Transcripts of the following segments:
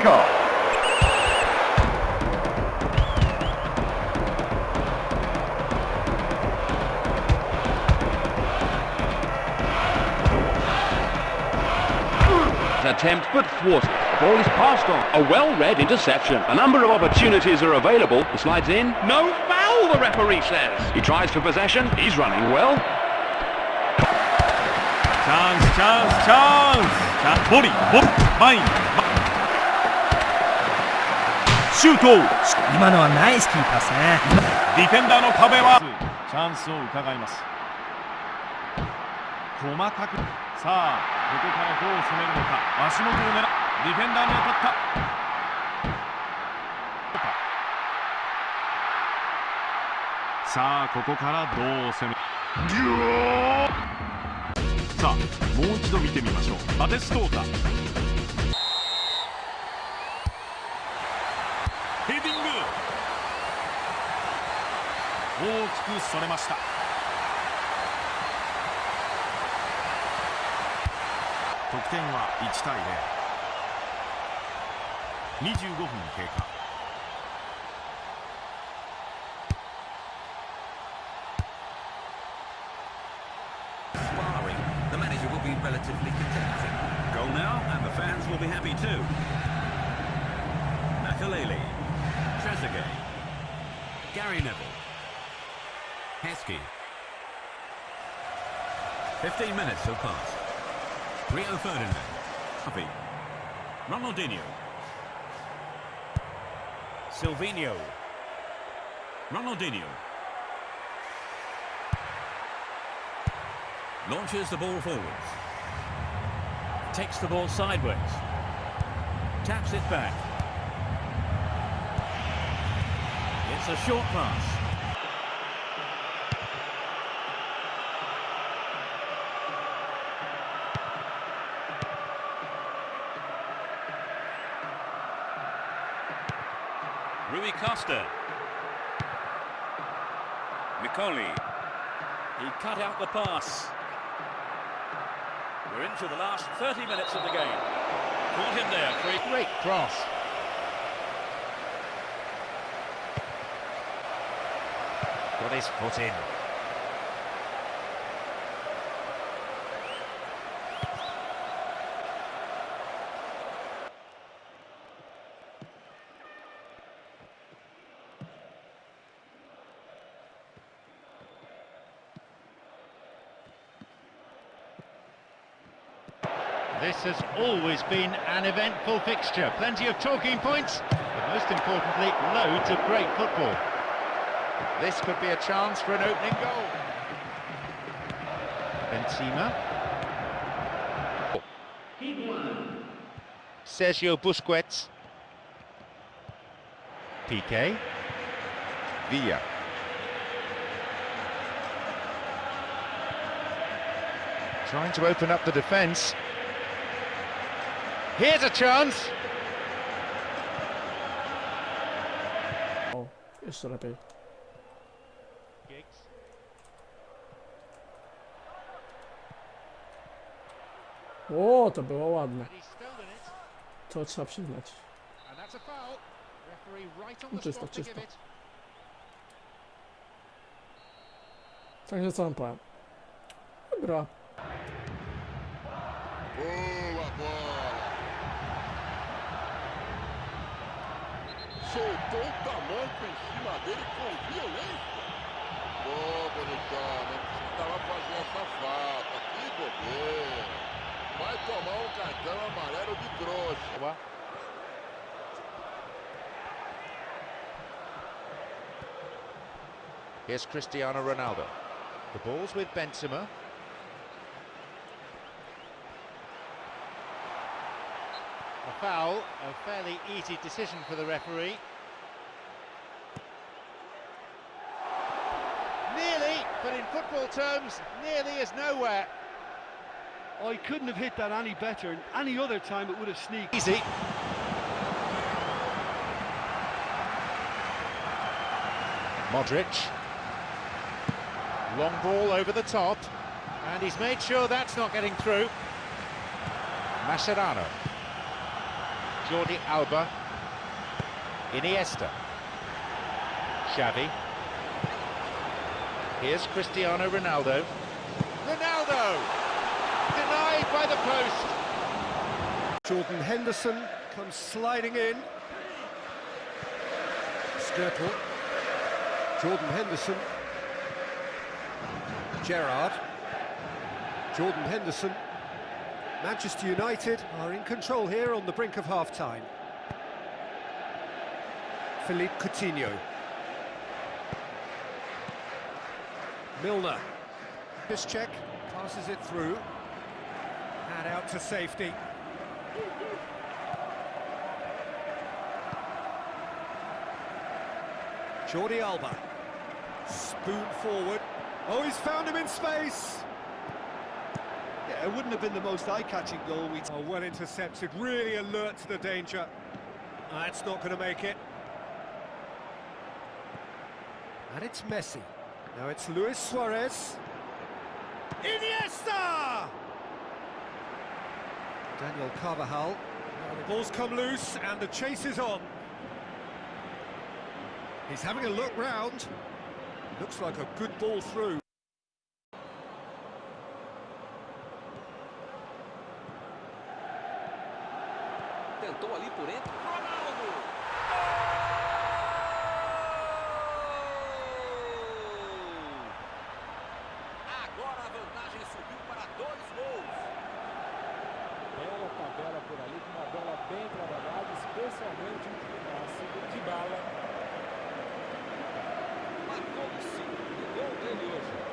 kickoff. attempt but thwarted. The ball is passed on. A well-read interception. A number of opportunities are available. He slides in. No foul, the referee says. He tries for possession. He's running well. Chance, chance, chance. body 40, 前、シュート今のはナイスキーパスね。ディフェンダーの壁は。チャンスを伺います。細かく。さあここからどう攻めるのか。足元を狙う。ディフェンダーに当たった。さあここからどう攻める。さあもう一度見てみましょう。バテストータくそれました。得点は1対025分経過。Gary Neville. Heskey. 15 minutes have passed. Rio Ferdinand, Happy, Ronaldinho, Silvinho Ronaldinho. Launches the ball forwards. Takes the ball sideways. Taps it back. It's a short pass. Rui Costa Nicoli He cut out the pass. We're into the last 30 minutes of the game. Caught him there. Great cross. Got his foot in. This has always been an eventful fixture. Plenty of talking points, but most importantly, loads of great football. This could be a chance for an opening goal. Benzema, Sergio Busquets. Piqué, Villa. Trying to open up the defence. Here's a chance. Oh, it's ready. Giggs. O, to było ładne. To trzeba przyznać. No tak czysto, czysto. Także co wam powiem? Gra. Boa, boa. Soltou o tamanco em cima dele com violência. Ô, bonitão, não precisava fazer essa falta. Que bobeira. Vai tomar um cartão amarelo de trouxa. Here's Cristiano Ronaldo. The ball's with Benzema. A foul, a fairly easy decision for the referee. Nearly, but in football terms, nearly is nowhere. Oh, I couldn't have hit that any better. Any other time it would have sneaked. Easy. Modric. Long ball over the top. And he's made sure that's not getting through. Mascherano. Jordi Alba. Iniesta. Xavi. Here's Cristiano Ronaldo. Ronaldo! Denied by the post. Jordan Henderson comes sliding in. Skrtel. Jordan Henderson. Gerrard. Jordan Henderson. Manchester United are in control here on the brink of half-time. Philippe Coutinho. Milner. This check passes it through. Hand out to safety. Jordi Alba. Spoon forward. Oh, he's found him in space. It wouldn't have been the most eye-catching goal we... Oh, well intercepted, really alert to the danger. That's not going to make it. And it's Messi. Now it's Luis Suarez. Iniesta! Daniel Carvajal. The ball's come loose and the chase is on. He's having a look round. Looks like a good ball through. Por dentro. Ronaldo! Gol! Agora a vantagem subiu para dois gols. Bela tabela por ali, com uma bola bem trabalhada, especialmente o passe de bala. Marcou o segundo gol dele hoje.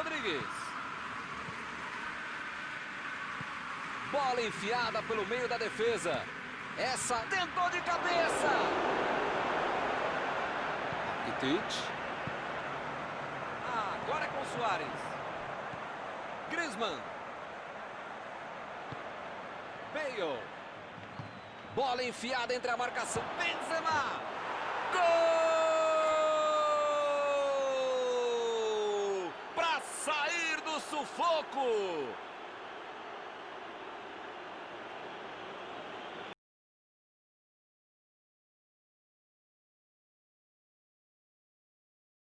Rodrigues. Bola enfiada pelo meio da defesa. Essa tentou de cabeça. Rakitic. Agora é com Soares. Griezmann. Bale. Bola enfiada entre a marcação. Benzema. Gol! louco!